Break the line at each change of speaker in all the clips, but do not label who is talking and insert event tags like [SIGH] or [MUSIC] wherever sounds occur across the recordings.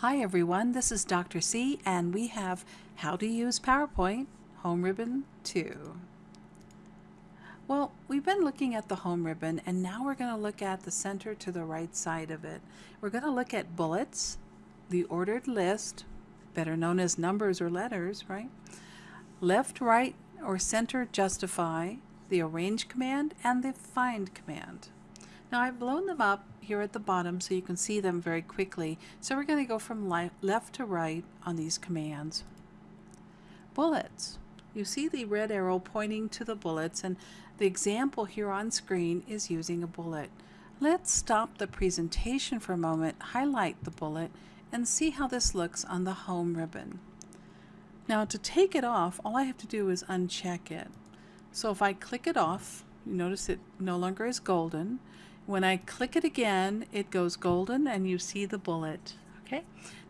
Hi everyone, this is Dr. C and we have How to Use PowerPoint Home Ribbon 2. Well, we've been looking at the home ribbon and now we're going to look at the center to the right side of it. We're going to look at bullets, the ordered list, better known as numbers or letters, right? Left, right, or center justify, the arrange command, and the find command. Now I've blown them up here at the bottom so you can see them very quickly. So we're going to go from left to right on these commands. Bullets. You see the red arrow pointing to the bullets and the example here on screen is using a bullet. Let's stop the presentation for a moment, highlight the bullet, and see how this looks on the home ribbon. Now to take it off, all I have to do is uncheck it. So if I click it off, you notice it no longer is golden. When I click it again, it goes golden and you see the bullet. Okay.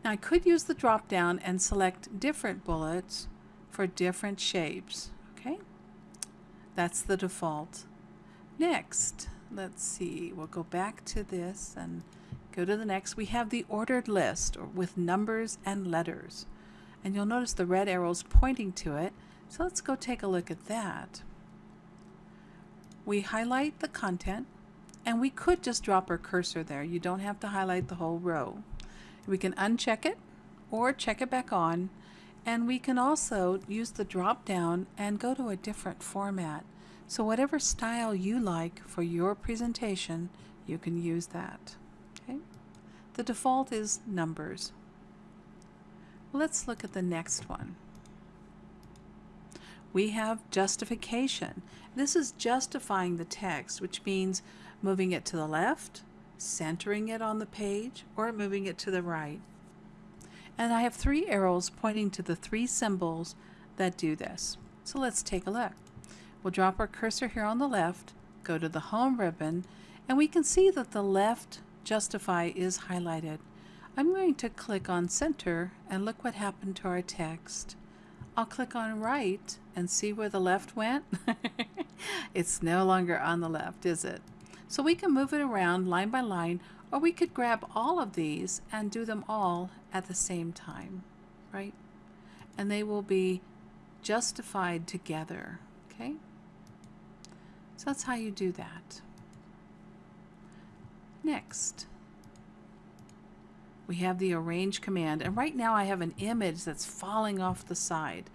Now I could use the drop down and select different bullets for different shapes. Okay. That's the default. Next, let's see, we'll go back to this and go to the next. We have the ordered list with numbers and letters. And you'll notice the red arrows pointing to it. So let's go take a look at that. We highlight the content and we could just drop our cursor there. You don't have to highlight the whole row. We can uncheck it or check it back on. And we can also use the drop down and go to a different format. So whatever style you like for your presentation, you can use that. Okay? The default is numbers. Let's look at the next one we have justification. This is justifying the text, which means moving it to the left, centering it on the page, or moving it to the right. And I have three arrows pointing to the three symbols that do this. So let's take a look. We'll drop our cursor here on the left, go to the home ribbon, and we can see that the left justify is highlighted. I'm going to click on center and look what happened to our text. I'll click on right and see where the left went. [LAUGHS] it's no longer on the left, is it? So we can move it around line by line, or we could grab all of these and do them all at the same time, right? And they will be justified together, okay? So that's how you do that. Next we have the arrange command and right now I have an image that's falling off the side.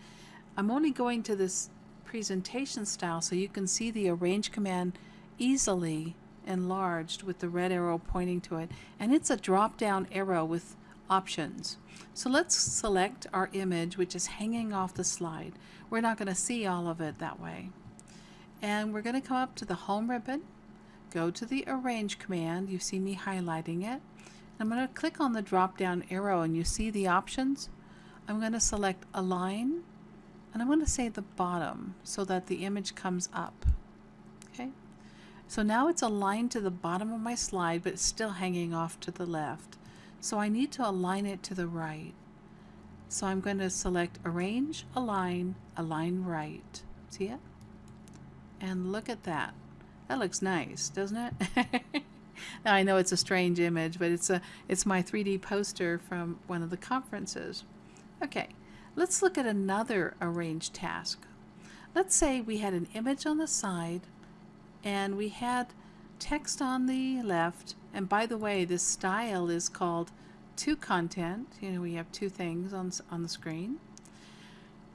I'm only going to this presentation style so you can see the arrange command easily enlarged with the red arrow pointing to it and it's a drop down arrow with options. So let's select our image which is hanging off the slide. We're not going to see all of it that way. And we're going to come up to the home ribbon, go to the arrange command, you see me highlighting it, I'm going to click on the drop down arrow and you see the options. I'm going to select align and I'm going to say the bottom so that the image comes up. Okay, so now it's aligned to the bottom of my slide but it's still hanging off to the left. So I need to align it to the right. So I'm going to select arrange, align, align right. See it? And look at that. That looks nice, doesn't it? [LAUGHS] now I know it's a strange image, but it's a it's my 3D poster from one of the conferences. Okay, let's look at another arrange task. Let's say we had an image on the side and we had text on the left and by the way this style is called two content you know we have two things on, on the screen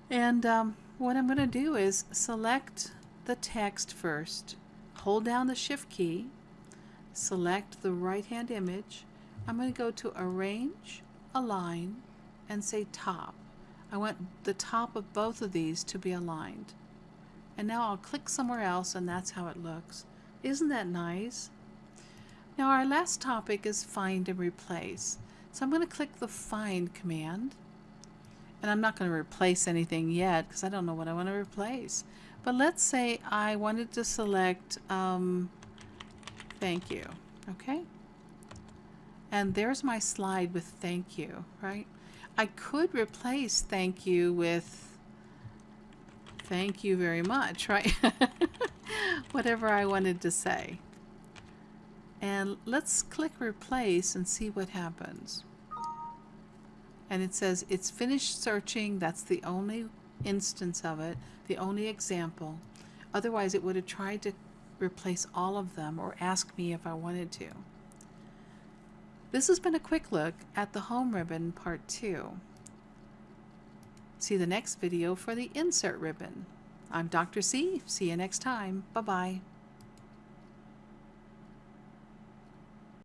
and um, what I'm going to do is select the text first hold down the shift key select the right hand image. I'm going to go to arrange, align, and say top. I want the top of both of these to be aligned. And now I'll click somewhere else and that's how it looks. Isn't that nice? Now our last topic is find and replace. So I'm going to click the find command. And I'm not going to replace anything yet because I don't know what I want to replace. But let's say I wanted to select um, thank you. Okay? And there's my slide with thank you, right? I could replace thank you with thank you very much, right? [LAUGHS] Whatever I wanted to say. And let's click replace and see what happens. and it says it's finished searching. That's the only instance of it, the only example. Otherwise, it would have tried to replace all of them or ask me if I wanted to. This has been a quick look at the home ribbon part 2. See the next video for the insert ribbon. I'm Dr. C. See you next time. Bye-bye.